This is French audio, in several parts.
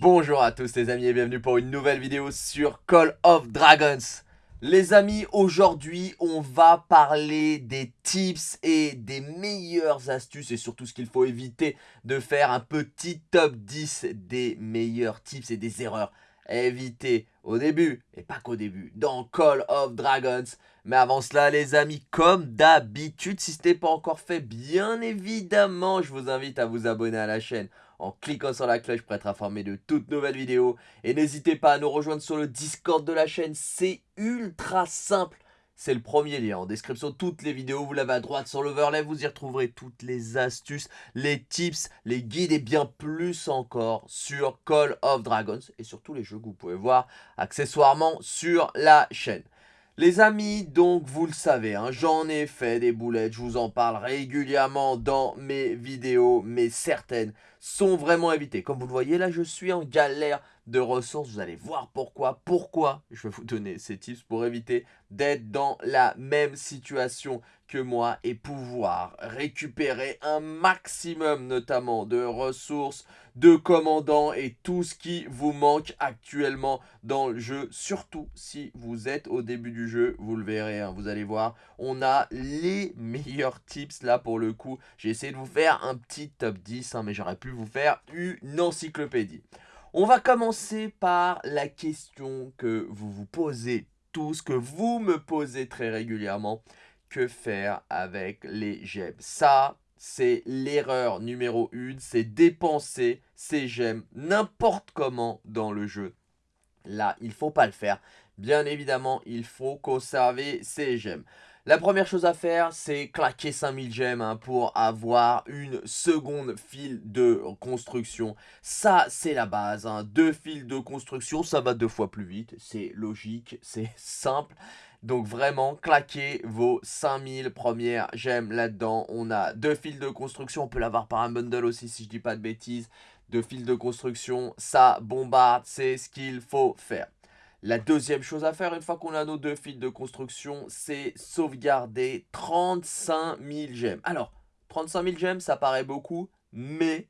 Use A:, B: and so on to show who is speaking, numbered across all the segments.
A: Bonjour à tous les amis et bienvenue pour une nouvelle vidéo sur Call of Dragons. Les amis, aujourd'hui on va parler des tips et des meilleures astuces et surtout ce qu'il faut éviter de faire un petit top 10 des meilleurs tips et des erreurs éviter au début, et pas qu'au début, dans Call of Dragons. Mais avant cela, les amis, comme d'habitude, si ce n'est pas encore fait, bien évidemment, je vous invite à vous abonner à la chaîne en cliquant sur la cloche pour être informé de toutes nouvelles vidéos. Et n'hésitez pas à nous rejoindre sur le Discord de la chaîne, c'est ultra simple. C'est le premier lien en description de toutes les vidéos. Vous l'avez à droite sur l'overlay. Vous y retrouverez toutes les astuces, les tips, les guides et bien plus encore sur Call of Dragons et sur tous les jeux que vous pouvez voir accessoirement sur la chaîne. Les amis, donc vous le savez, hein, j'en ai fait des boulettes, je vous en parle régulièrement dans mes vidéos, mais certaines sont vraiment évitées. Comme vous le voyez, là je suis en galère de ressources, vous allez voir pourquoi. Pourquoi je vais vous donner ces tips pour éviter d'être dans la même situation que moi et pouvoir récupérer un maximum notamment de ressources, de commandants et tout ce qui vous manque actuellement dans le jeu. Surtout si vous êtes au début du jeu, vous le verrez, hein, vous allez voir, on a les meilleurs tips là pour le coup. J'ai essayé de vous faire un petit top 10, hein, mais j'aurais pu vous faire une encyclopédie. On va commencer par la question que vous vous posez tous, que vous me posez très régulièrement que faire avec les gemmes? Ça, c'est l'erreur numéro une, c'est dépenser ces gemmes n'importe comment dans le jeu. Là, il faut pas le faire. Bien évidemment, il faut conserver ces gemmes. La première chose à faire, c'est claquer 5000 gemmes hein, pour avoir une seconde file de construction. Ça, c'est la base. Hein. Deux files de construction, ça va deux fois plus vite. C'est logique, c'est simple. Donc vraiment, claquez vos 5000 premières gemmes là-dedans. On a deux fils de construction, on peut l'avoir par un bundle aussi si je dis pas de bêtises. Deux fils de construction, ça bombarde, c'est ce qu'il faut faire. La deuxième chose à faire, une fois qu'on a nos deux fils de construction, c'est sauvegarder 35 000 gemmes. Alors, 35 000 gemmes, ça paraît beaucoup, mais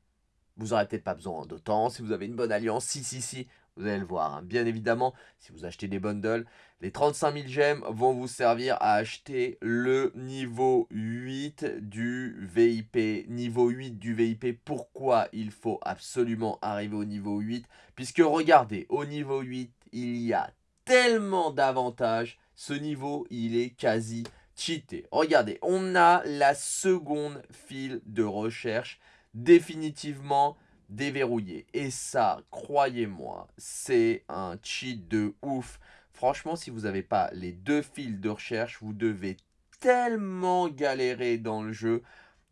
A: vous n'aurez peut-être pas besoin d'autant. Si vous avez une bonne alliance, si, si, si, vous allez le voir, hein. bien évidemment, si vous achetez des bundles, les 35 000 gemmes vont vous servir à acheter le niveau 8 du VIP. Niveau 8 du VIP, pourquoi il faut absolument arriver au niveau 8 Puisque regardez, au niveau 8, il y a tellement d'avantages. Ce niveau, il est quasi cheaté. Regardez, on a la seconde file de recherche définitivement déverrouillé. Et ça, croyez-moi, c'est un cheat de ouf. Franchement, si vous n'avez pas les deux fils de recherche, vous devez tellement galérer dans le jeu.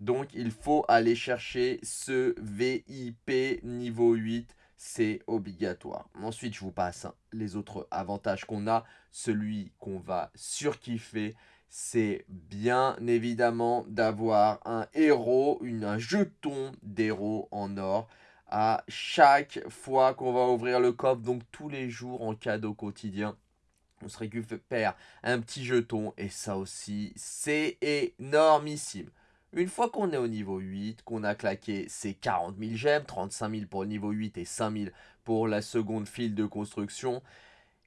A: Donc, il faut aller chercher ce VIP niveau 8. C'est obligatoire. Ensuite, je vous passe les autres avantages qu'on a. Celui qu'on va surkiffer, c'est bien évidemment d'avoir un héros, un jeton d'héros en or à chaque fois qu'on va ouvrir le coffre, donc tous les jours en cadeau quotidien. On se récupère un petit jeton et ça aussi, c'est énormissime. Une fois qu'on est au niveau 8, qu'on a claqué ces 40 000 gemmes, 35 000 pour le niveau 8 et 5 000 pour la seconde file de construction,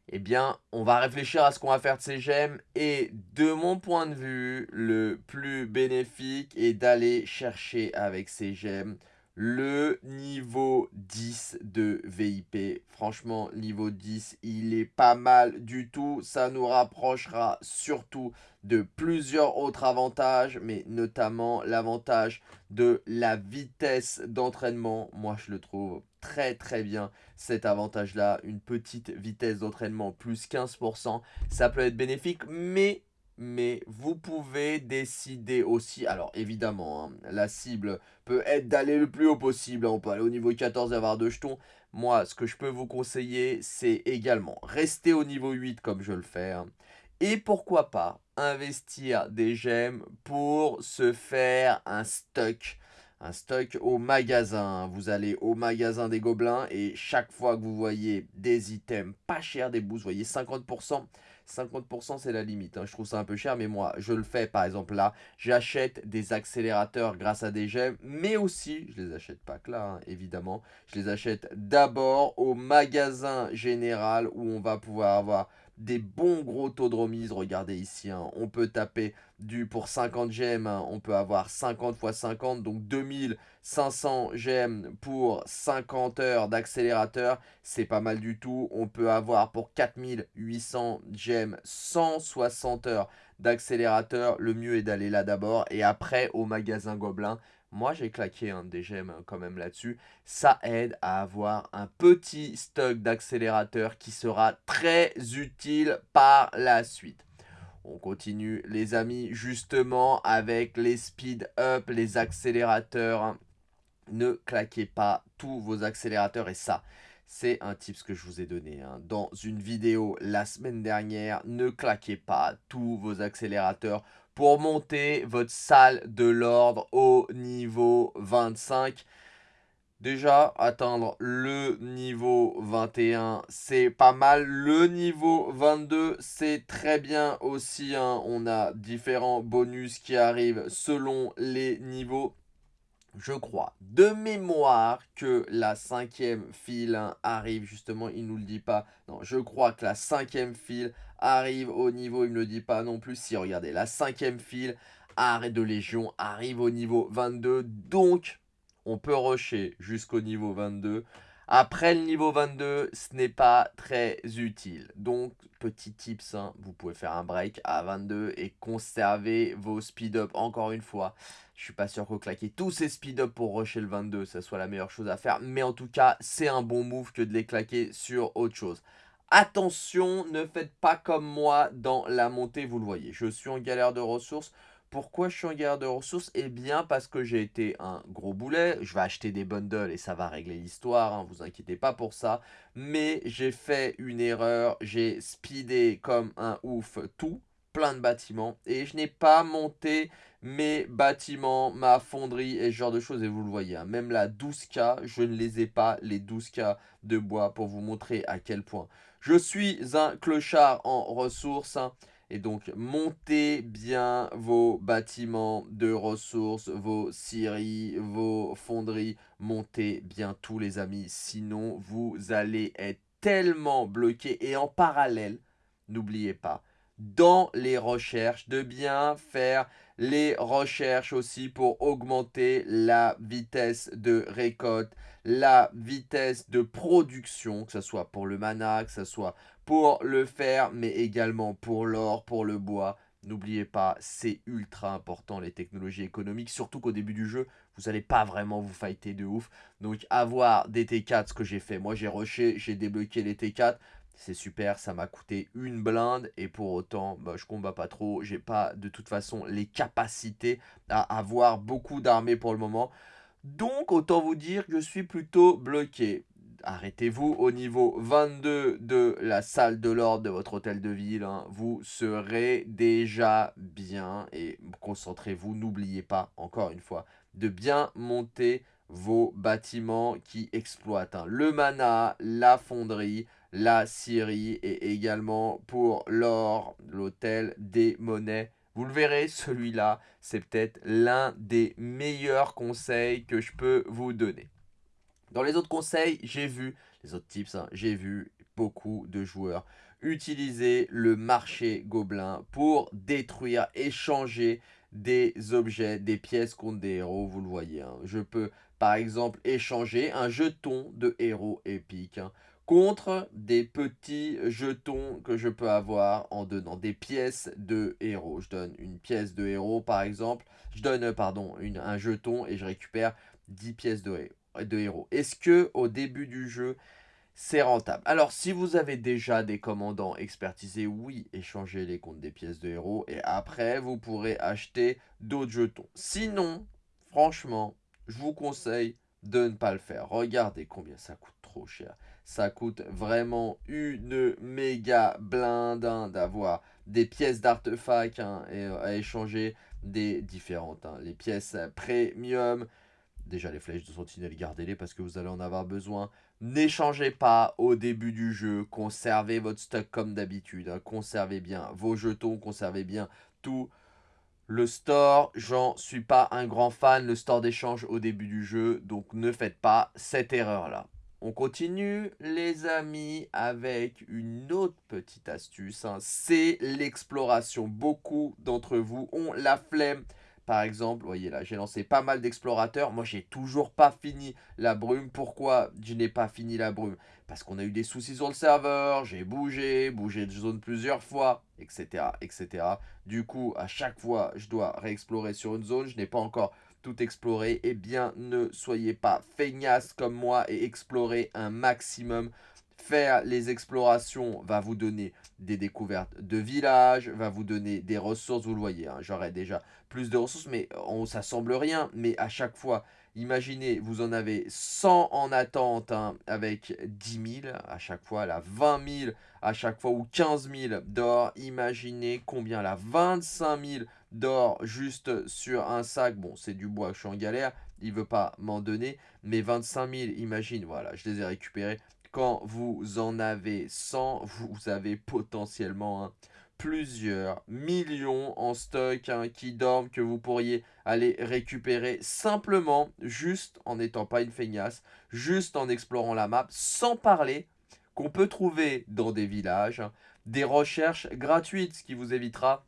A: eh bien, on va réfléchir à ce qu'on va faire de ces gemmes. Et de mon point de vue, le plus bénéfique est d'aller chercher avec ces gemmes le niveau 10 de VIP. Franchement, niveau 10, il est pas mal du tout. Ça nous rapprochera surtout de plusieurs autres avantages, mais notamment l'avantage de la vitesse d'entraînement. Moi, je le trouve très très bien cet avantage-là. Une petite vitesse d'entraînement plus 15%. Ça peut être bénéfique, mais mais vous pouvez décider aussi, alors évidemment, hein, la cible peut être d'aller le plus haut possible, hein, on peut aller au niveau 14 et avoir deux jetons. Moi, ce que je peux vous conseiller, c'est également rester au niveau 8 comme je le fais, hein, et pourquoi pas investir des gemmes pour se faire un stock un stock au magasin. Vous allez au magasin des gobelins et chaque fois que vous voyez des items pas chers, des boosts, vous voyez 50%, 50% c'est la limite. Hein. Je trouve ça un peu cher, mais moi je le fais par exemple là. J'achète des accélérateurs grâce à des gemmes, mais aussi, je les achète pas que là hein, évidemment, je les achète d'abord au magasin général où on va pouvoir avoir des bons gros taux de remise. Regardez ici, hein. on peut taper du pour 50 gemmes, hein. on peut avoir 50 x 50, donc 2500 gemmes pour 50 heures d'accélérateur. C'est pas mal du tout. On peut avoir pour 4800 gemmes 160 heures d'accélérateur. Le mieux est d'aller là d'abord et après au magasin Gobelin moi, j'ai claqué un des gemmes quand même là-dessus. Ça aide à avoir un petit stock d'accélérateurs qui sera très utile par la suite. On continue les amis justement avec les speed up, les accélérateurs. Ne claquez pas tous vos accélérateurs et ça, c'est un tips que je vous ai donné hein. dans une vidéo la semaine dernière. Ne claquez pas tous vos accélérateurs pour monter votre salle de l'ordre au niveau 25. Déjà, atteindre le niveau 21, c'est pas mal. Le niveau 22, c'est très bien aussi. Hein. On a différents bonus qui arrivent selon les niveaux je crois, de mémoire que la cinquième file hein, arrive, justement, il nous le dit pas. Non, je crois que la cinquième file arrive au niveau, il ne le dit pas non plus. Si, regardez, la cinquième file arrêt de Légion arrive au niveau 22. Donc, on peut rusher jusqu'au niveau 22. Après le niveau 22, ce n'est pas très utile. Donc, petit tips, hein, vous pouvez faire un break à 22 et conserver vos speed-up. Encore une fois, je suis pas sûr que claquer tous ces speed-up pour rusher le 22, ça soit la meilleure chose à faire. Mais en tout cas, c'est un bon move que de les claquer sur autre chose. Attention, ne faites pas comme moi dans la montée, vous le voyez. Je suis en galère de ressources. Pourquoi je suis en guerre de ressources? Eh bien parce que j'ai été un gros boulet. Je vais acheter des bundles et ça va régler l'histoire, hein, vous inquiétez pas pour ça. Mais j'ai fait une erreur, j'ai speedé comme un ouf tout, plein de bâtiments. Et je n'ai pas monté mes bâtiments, ma fonderie et ce genre de choses. Et vous le voyez, hein, même la 12K, je ne les ai pas, les 12K de bois, pour vous montrer à quel point. Je suis un clochard en ressources. Hein. Et donc, montez bien vos bâtiments de ressources, vos scieries, vos fonderies. Montez bien tous les amis, sinon vous allez être tellement bloqué. Et en parallèle, n'oubliez pas, dans les recherches, de bien faire les recherches aussi pour augmenter la vitesse de récolte, la vitesse de production, que ce soit pour le mana, que ce soit pour le fer, mais également pour l'or, pour le bois. N'oubliez pas, c'est ultra important les technologies économiques, surtout qu'au début du jeu, vous n'allez pas vraiment vous fighter de ouf. Donc avoir des T4, ce que j'ai fait, moi j'ai rushé, j'ai débloqué les T4, c'est super, ça m'a coûté une blinde et pour autant, bah, je combats pas trop. J'ai pas de toute façon les capacités à avoir beaucoup d'armées pour le moment. Donc autant vous dire que je suis plutôt bloqué. Arrêtez-vous au niveau 22 de la salle de l'ordre de votre hôtel de ville. Hein. Vous serez déjà bien et concentrez-vous. N'oubliez pas, encore une fois, de bien monter vos bâtiments qui exploitent. Hein. Le mana, la fonderie, la scierie et également pour l'or, l'hôtel des monnaies. Vous le verrez, celui-là, c'est peut-être l'un des meilleurs conseils que je peux vous donner. Dans les autres conseils, j'ai vu, les autres tips, hein, j'ai vu beaucoup de joueurs utiliser le marché gobelin pour détruire, échanger des objets, des pièces contre des héros, vous le voyez. Hein. Je peux par exemple échanger un jeton de héros épique hein, contre des petits jetons que je peux avoir en donnant des pièces de héros. Je donne une pièce de héros par exemple, je donne pardon un jeton et je récupère 10 pièces de, héros. Est-ce que au début du jeu c'est rentable? Alors, si vous avez déjà des commandants expertisés, oui, échangez-les contre des pièces de héros. Et après, vous pourrez acheter d'autres jetons. Sinon, franchement, je vous conseille de ne pas le faire. Regardez combien ça coûte trop cher. Ça coûte vraiment une méga blinde hein, d'avoir des pièces d'artefacts hein, et, à échanger des différentes. Hein. Les pièces premium, Déjà, les flèches de sentinelle, gardez-les parce que vous allez en avoir besoin. N'échangez pas au début du jeu. Conservez votre stock comme d'habitude. Conservez bien vos jetons, conservez bien tout. Le store, j'en suis pas un grand fan, le store d'échange au début du jeu, donc ne faites pas cette erreur-là. On continue les amis avec une autre petite astuce, hein. c'est l'exploration. Beaucoup d'entre vous ont la flemme par exemple, vous voyez là, j'ai lancé pas mal d'explorateurs. Moi, j'ai toujours pas fini la brume. Pourquoi je n'ai pas fini la brume? Parce qu'on a eu des soucis sur le serveur, j'ai bougé, bougé de zone plusieurs fois, etc., etc. Du coup, à chaque fois, je dois réexplorer sur une zone. Je n'ai pas encore tout exploré. Eh bien, ne soyez pas feignasse comme moi et explorez un maximum Faire les explorations va vous donner des découvertes de villages, va vous donner des ressources, vous le voyez, hein, j'aurais déjà plus de ressources, mais on, ça semble rien, mais à chaque fois, imaginez, vous en avez 100 en attente hein, avec 10 000 à chaque fois, là, 20 000 à chaque fois, ou 15 000 d'or, imaginez combien là, 25 000 d'or juste sur un sac, bon, c'est du bois, je suis en galère, il veut pas m'en donner, mais 25 000, imagine, voilà, je les ai récupérés, quand vous en avez 100, vous avez potentiellement hein, plusieurs millions en stock hein, qui dorment que vous pourriez aller récupérer simplement juste en n'étant pas une feignasse, juste en explorant la map, sans parler qu'on peut trouver dans des villages des recherches gratuites, ce qui vous évitera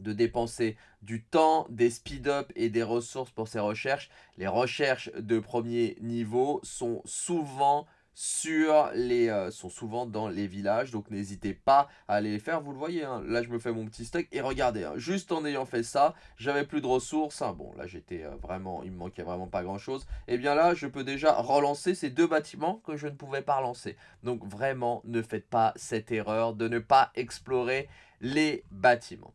A: de dépenser du temps, des speed-up et des ressources pour ces recherches. Les recherches de premier niveau sont souvent sur les, euh, sont souvent dans les villages. Donc n'hésitez pas à aller les faire. Vous le voyez, hein. là je me fais mon petit stock. Et regardez, hein, juste en ayant fait ça, j'avais plus de ressources. Hein. Bon, là j'étais euh, vraiment, il me manquait vraiment pas grand chose. Et eh bien là, je peux déjà relancer ces deux bâtiments que je ne pouvais pas relancer. Donc vraiment, ne faites pas cette erreur de ne pas explorer les bâtiments.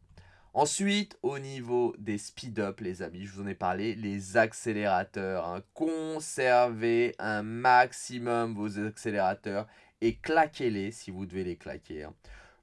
A: Ensuite, au niveau des speed-up, les amis, je vous en ai parlé, les accélérateurs. Hein. Conservez un maximum vos accélérateurs et claquez-les si vous devez les claquer. Hein.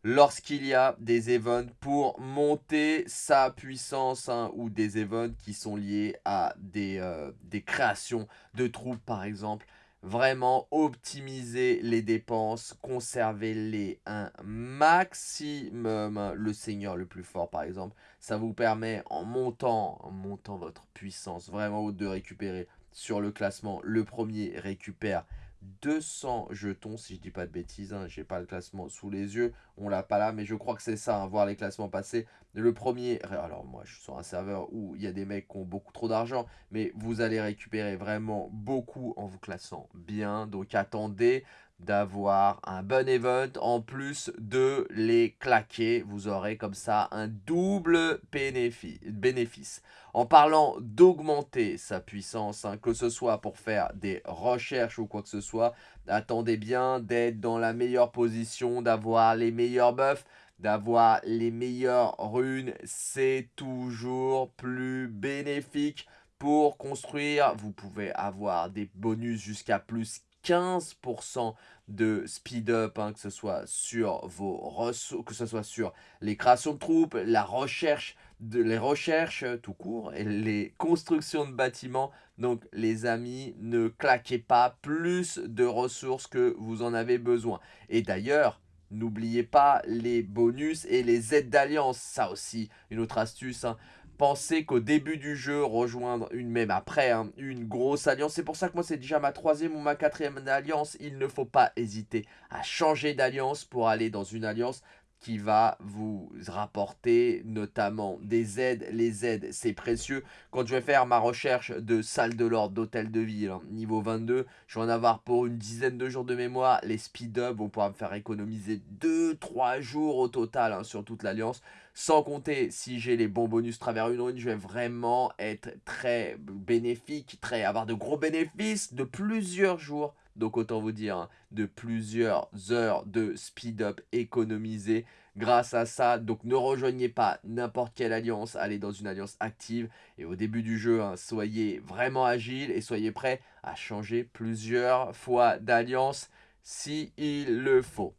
A: Lorsqu'il y a des events pour monter sa puissance hein, ou des events qui sont liés à des, euh, des créations de troupes par exemple, Vraiment optimiser les dépenses, conservez-les un maximum. Le seigneur le plus fort par exemple, ça vous permet en montant, en montant votre puissance vraiment haute de récupérer sur le classement. Le premier récupère 200 jetons, si je dis pas de bêtises, hein, j'ai pas le classement sous les yeux, on l'a pas là, mais je crois que c'est ça, hein, voir les classements passer. Le premier, alors moi je suis sur un serveur où il y a des mecs qui ont beaucoup trop d'argent, mais vous allez récupérer vraiment beaucoup en vous classant bien, donc attendez d'avoir un bon event en plus de les claquer. Vous aurez comme ça un double bénéfice. En parlant d'augmenter sa puissance, hein, que ce soit pour faire des recherches ou quoi que ce soit, attendez bien d'être dans la meilleure position, d'avoir les meilleurs buffs, d'avoir les meilleures runes. C'est toujours plus bénéfique pour construire. Vous pouvez avoir des bonus jusqu'à plus 15% de speed up, hein, que ce soit sur vos ressources, que ce soit sur les créations de troupes, la recherche, les recherches tout court, et les constructions de bâtiments. Donc les amis, ne claquez pas plus de ressources que vous en avez besoin. Et d'ailleurs, N'oubliez pas les bonus et les aides d'alliance, ça aussi, une autre astuce. Hein. Pensez qu'au début du jeu, rejoindre une, même après, hein, une grosse alliance. C'est pour ça que moi, c'est déjà ma troisième ou ma quatrième alliance. Il ne faut pas hésiter à changer d'alliance pour aller dans une alliance qui va vous rapporter notamment des aides. Les aides, c'est précieux. Quand je vais faire ma recherche de salle de l'ordre, d'hôtel de ville, hein, niveau 22, je vais en avoir pour une dizaine de jours de mémoire. Les speed-up vont pouvoir me faire économiser 2-3 jours au total hein, sur toute l'alliance. Sans compter, si j'ai les bons bonus travers une rune, je vais vraiment être très bénéfique, très avoir de gros bénéfices de plusieurs jours donc autant vous dire, hein, de plusieurs heures de speed-up économisées grâce à ça. Donc ne rejoignez pas n'importe quelle alliance, allez dans une alliance active. Et au début du jeu, hein, soyez vraiment agile et soyez prêt à changer plusieurs fois d'alliance si le faut.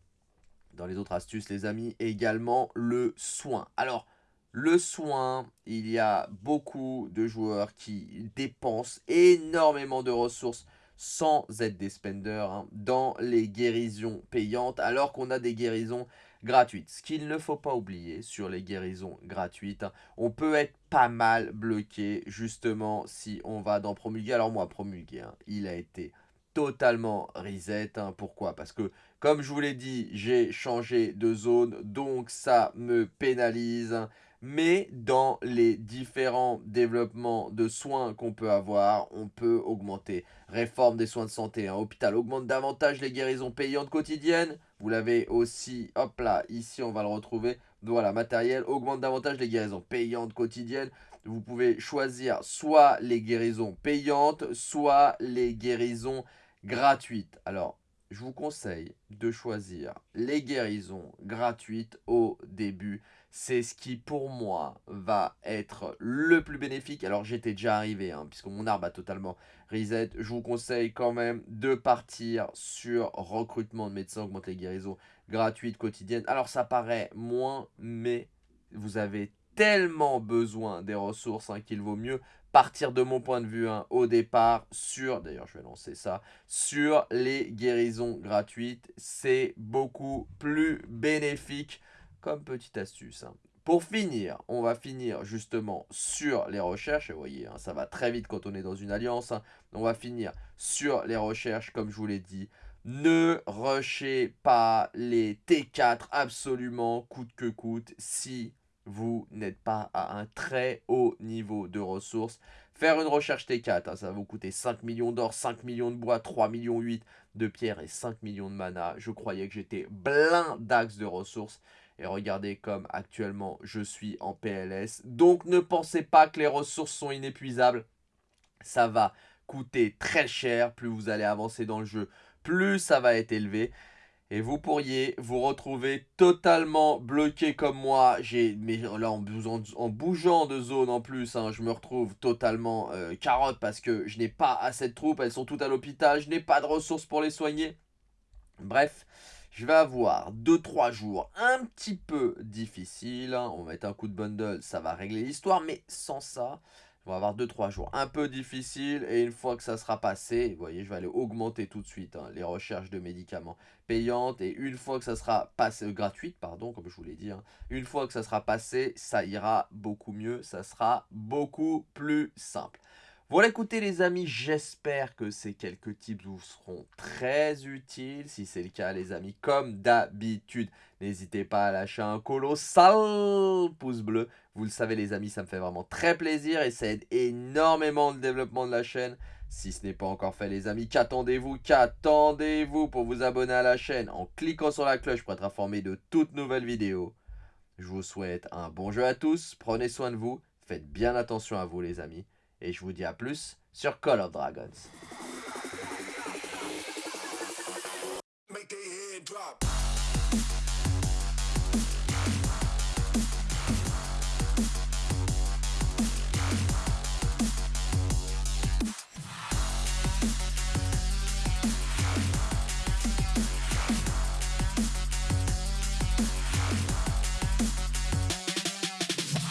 A: Dans les autres astuces, les amis, également le soin. Alors, Le soin, il y a beaucoup de joueurs qui dépensent énormément de ressources sans être des spenders hein, dans les guérisons payantes alors qu'on a des guérisons gratuites. Ce qu'il ne faut pas oublier sur les guérisons gratuites, hein, on peut être pas mal bloqué justement si on va dans promulguer. Alors moi, promulguer, hein, il a été totalement reset. Pourquoi? Parce que, comme je vous l'ai dit, j'ai changé de zone, donc ça me pénalise mais dans les différents développements de soins qu'on peut avoir, on peut augmenter. Réforme des soins de santé, un hôpital augmente davantage les guérisons payantes quotidiennes. Vous l'avez aussi, hop là, ici on va le retrouver. Voilà, matériel augmente davantage les guérisons payantes quotidiennes. Vous pouvez choisir soit les guérisons payantes, soit les guérisons gratuites. Alors, je vous conseille de choisir les guérisons gratuites au début c'est ce qui pour moi va être le plus bénéfique. Alors j'étais déjà arrivé, hein, puisque mon arbre a totalement reset. Je vous conseille quand même de partir sur recrutement de médecins, augmente les guérisons gratuites, quotidiennes. Alors ça paraît moins, mais vous avez tellement besoin des ressources hein, qu'il vaut mieux partir de mon point de vue hein, au départ sur, d'ailleurs je vais lancer ça, sur les guérisons gratuites. C'est beaucoup plus bénéfique petite astuce. Hein. Pour finir, on va finir justement sur les recherches. vous voyez, hein, ça va très vite quand on est dans une alliance. Hein. On va finir sur les recherches, comme je vous l'ai dit. Ne rushez pas les T4 absolument coûte que coûte si vous n'êtes pas à un très haut niveau de ressources. Faire une recherche T4, ça va vous coûter 5 millions d'or, 5 millions de bois, 3 millions 8 de pierre et 5 millions de mana. Je croyais que j'étais d'axes de ressources. Et regardez comme actuellement je suis en PLS. Donc ne pensez pas que les ressources sont inépuisables. Ça va coûter très cher. Plus vous allez avancer dans le jeu, plus ça va être élevé. Et vous pourriez vous retrouver totalement bloqué comme moi. Mais là en, bougeant de zone en plus, hein, je me retrouve totalement euh, carotte parce que je n'ai pas assez de troupes. Elles sont toutes à l'hôpital. Je n'ai pas de ressources pour les soigner. Bref, je vais avoir 2-3 jours un petit peu difficiles. On va mettre un coup de bundle, ça va régler l'histoire. Mais sans ça, on va avoir 2-3 jours un peu difficiles. Et une fois que ça sera passé, vous voyez, je vais aller augmenter tout de suite hein, les recherches de médicaments payantes. Et une fois que ça sera passé, euh, gratuite, pardon, comme je vous l'ai dit. Hein, une fois que ça sera passé, ça ira beaucoup mieux. Ça sera beaucoup plus simple. Voilà, écoutez les amis, j'espère que ces quelques tips vous seront très utiles. Si c'est le cas les amis, comme d'habitude, n'hésitez pas à lâcher un colossal pouce bleu. Vous le savez les amis, ça me fait vraiment très plaisir et ça aide énormément le développement de la chaîne. Si ce n'est pas encore fait les amis, qu'attendez-vous Qu'attendez-vous pour vous abonner à la chaîne? En cliquant sur la cloche pour être informé de toutes nouvelles vidéos Je vous souhaite un bon jeu à tous, prenez soin de vous, faites bien attention à vous les amis. Et je vous dis à plus sur Call of Dragons.